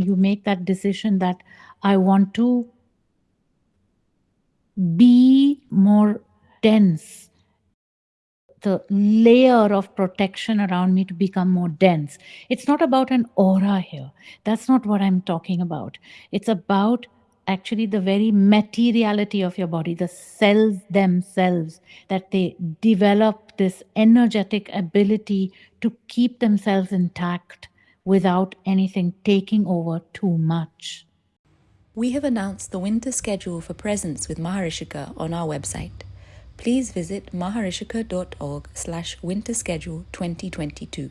you make that decision that I want to be more dense the layer of protection around me to become more dense. It's not about an aura here. That's not what I'm talking about. It's about actually the very materiality of your body, the cells themselves, that they develop this energetic ability to keep themselves intact without anything taking over too much. We have announced the winter schedule for presence with Maharishika on our website please visit maharishika.org slash winter schedule 2022.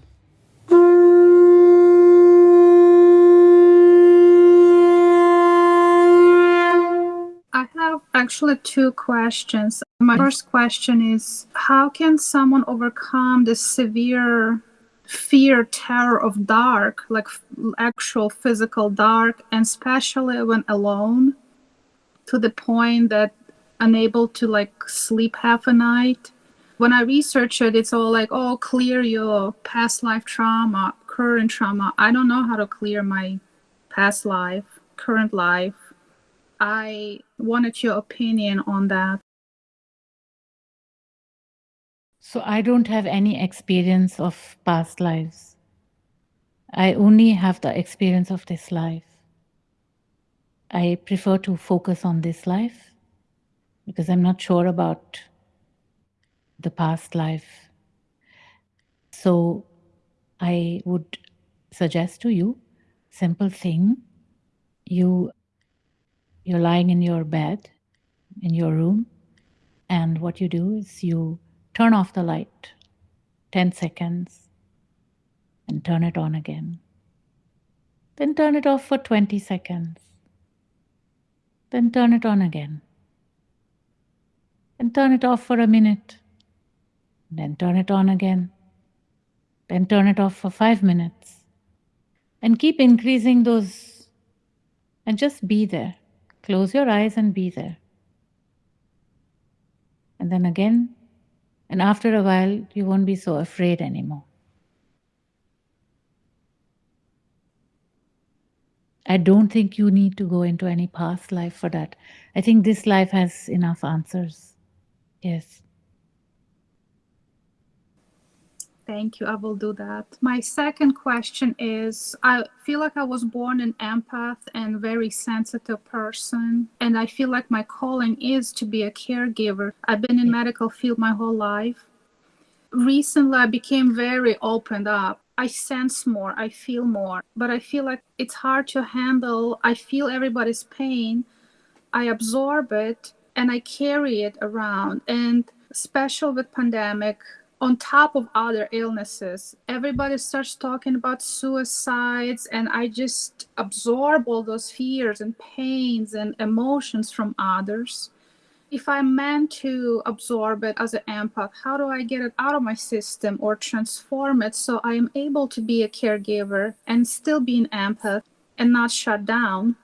I have actually two questions. My first question is How can someone overcome the severe fear, terror of dark, like actual physical dark, and especially when alone, to the point that unable to like sleep half a night. When I research it, it's all like, oh, clear your past life trauma, current trauma. I don't know how to clear my past life, current life. I wanted your opinion on that. So I don't have any experience of past lives. I only have the experience of this life. I prefer to focus on this life because I'm not sure about the past life. So I would suggest to you simple thing you you're lying in your bed in your room and what you do is you turn off the light 10 seconds and turn it on again then turn it off for 20 seconds then turn it on again and turn it off for a minute. Then turn it on again. Then turn it off for five minutes. And keep increasing those and just be there. Close your eyes and be there. And then again, and after a while, you won't be so afraid anymore. I don't think you need to go into any past life for that. I think this life has enough answers. Yes. Thank you. I will do that. My second question is I feel like I was born an empath and very sensitive person. And I feel like my calling is to be a caregiver. I've been in medical field my whole life. Recently I became very opened up. I sense more, I feel more, but I feel like it's hard to handle. I feel everybody's pain. I absorb it and I carry it around. And special with pandemic, on top of other illnesses, everybody starts talking about suicides, and I just absorb all those fears and pains and emotions from others. If I'm meant to absorb it as an empath, how do I get it out of my system or transform it so I am able to be a caregiver and still be an empath and not shut down?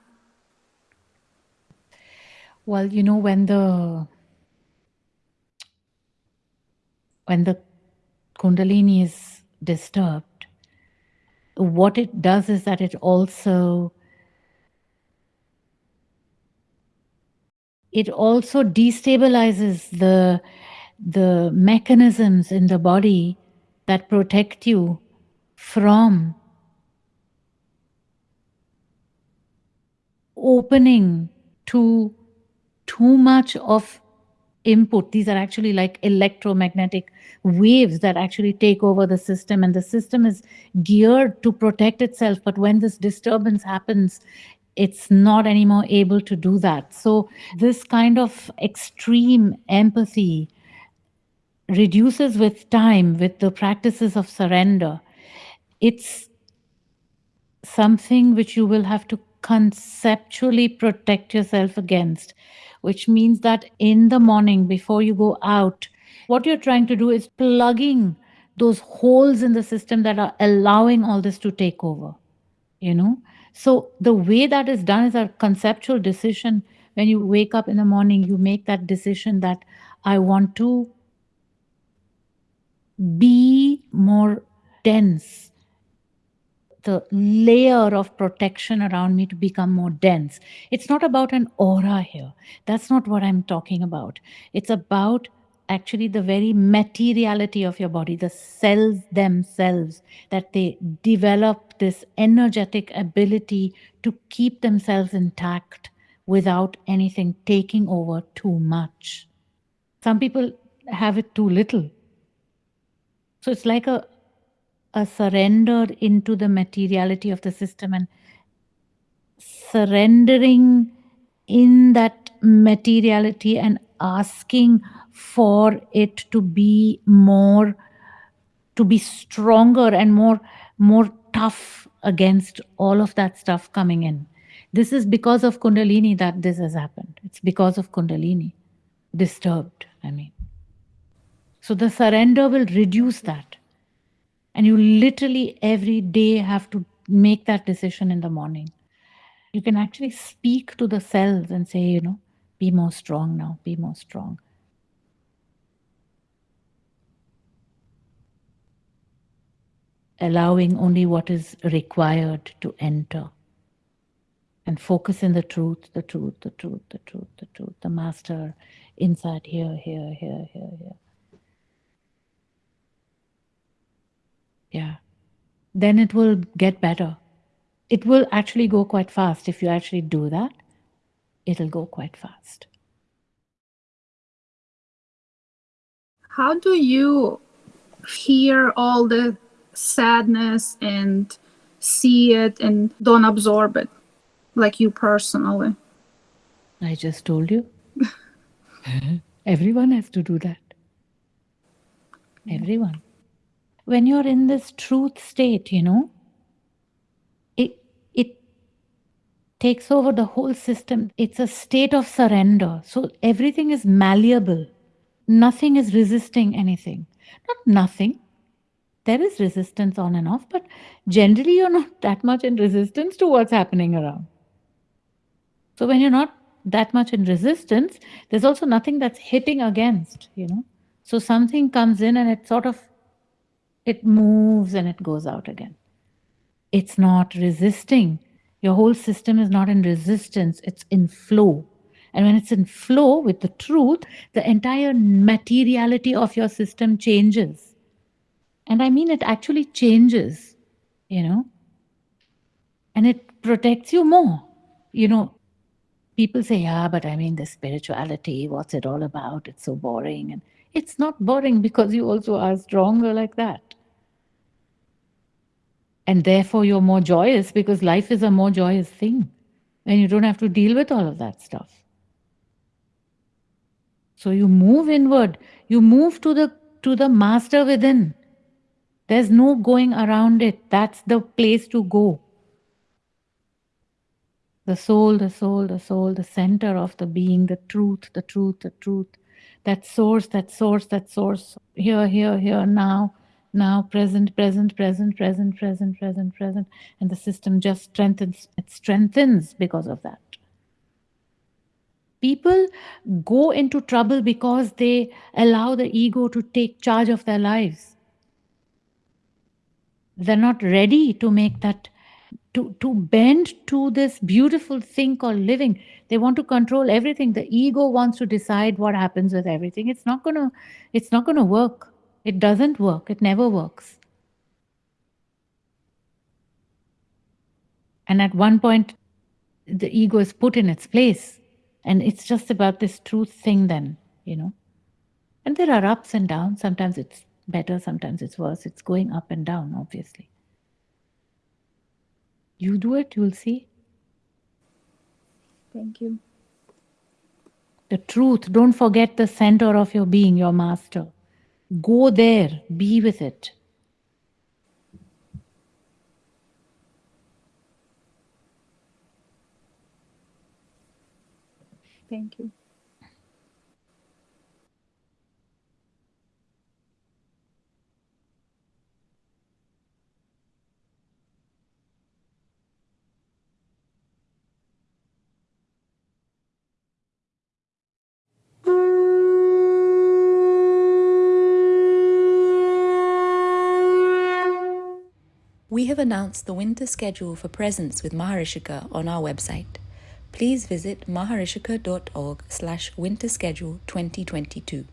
Well, you know, when the when the kundalini is disturbed, what it does is that it also it also destabilizes the the mechanisms in the body that protect you from opening to too much of input these are actually like electromagnetic waves that actually take over the system. And the system is geared to protect itself. But when this disturbance happens it's not anymore able to do that. So this kind of extreme empathy reduces with time with the practices of surrender. It's something which you will have to conceptually protect yourself against which means that in the morning before you go out, what you're trying to do is plugging those holes in the system that are allowing all this to take over, you know? So the way that is done is a conceptual decision. When you wake up in the morning, you make that decision that I want to be more dense. The layer of protection around me to become more dense. It's not about an aura here. That's not what I'm talking about. It's about actually the very materiality of your body, the cells themselves, that they develop this energetic ability to keep themselves intact without anything taking over too much. Some people have it too little. So it's like a, a surrender into the materiality of the system and surrendering in that materiality and asking for it to be more to be stronger and more more tough against all of that stuff coming in. This is because of kundalini that this has happened. It's because of kundalini disturbed i mean. So the surrender will reduce that and you literally every day have to make that decision in the morning you can actually speak to the cells and say you know be more strong now be more strong allowing only what is required to enter. And focus in the truth, the truth, the truth, the truth, the truth, the master inside here, here, here, here, here. Yeah. Then it will get better. It will actually go quite fast. If you actually do that, it'll go quite fast. How do you hear all the sadness and see it and don't absorb it like you personally i just told you everyone has to do that everyone when you're in this truth state you know it it takes over the whole system. It's a state of surrender. So everything is malleable. Nothing is resisting anything. Not nothing. There is resistance on and off, but generally you're not that much in resistance to what's happening around. So when you're not that much in resistance, there's also nothing that's hitting against, you know. So something comes in and it sort of it moves and it goes out again. It's not resisting. Your whole system is not in resistance, it's in flow. And when it's in flow with the truth, the entire materiality of your system changes and I mean, it actually changes, you know, and it protects you more. You know, people say, yeah, but I mean, the spirituality, what's it all about? It's so boring. And it's not boring because you also are stronger like that. And therefore, you're more joyous because life is a more joyous thing. And you don't have to deal with all of that stuff. So you move inward, you move to the to the master within there's no going around it. That's the place to go. The soul, the soul, the soul, the center of the being, the truth, the truth, the truth. That source, that source, that source. Here, here, here, now, now, present, present, present, present, present, present, present. And the system just strengthens. It strengthens because of that. People go into trouble because they allow the ego to take charge of their lives they're not ready to make that to to bend to this beautiful thing called living they want to control everything the ego wants to decide what happens with everything it's not to it's not to work it doesn't work it never works and at one point the ego is put in its place and it's just about this truth thing then you know and there are ups and downs sometimes it's better, sometimes it's worse. It's going up and down, obviously. You do it, you'll see. Thank you. The truth, don't forget the center of your being, your master. Go there, be with it. Thank you. We have announced the winter schedule for presence with Maharishika on our website. Please visit maharishika.org slash winter schedule 2022.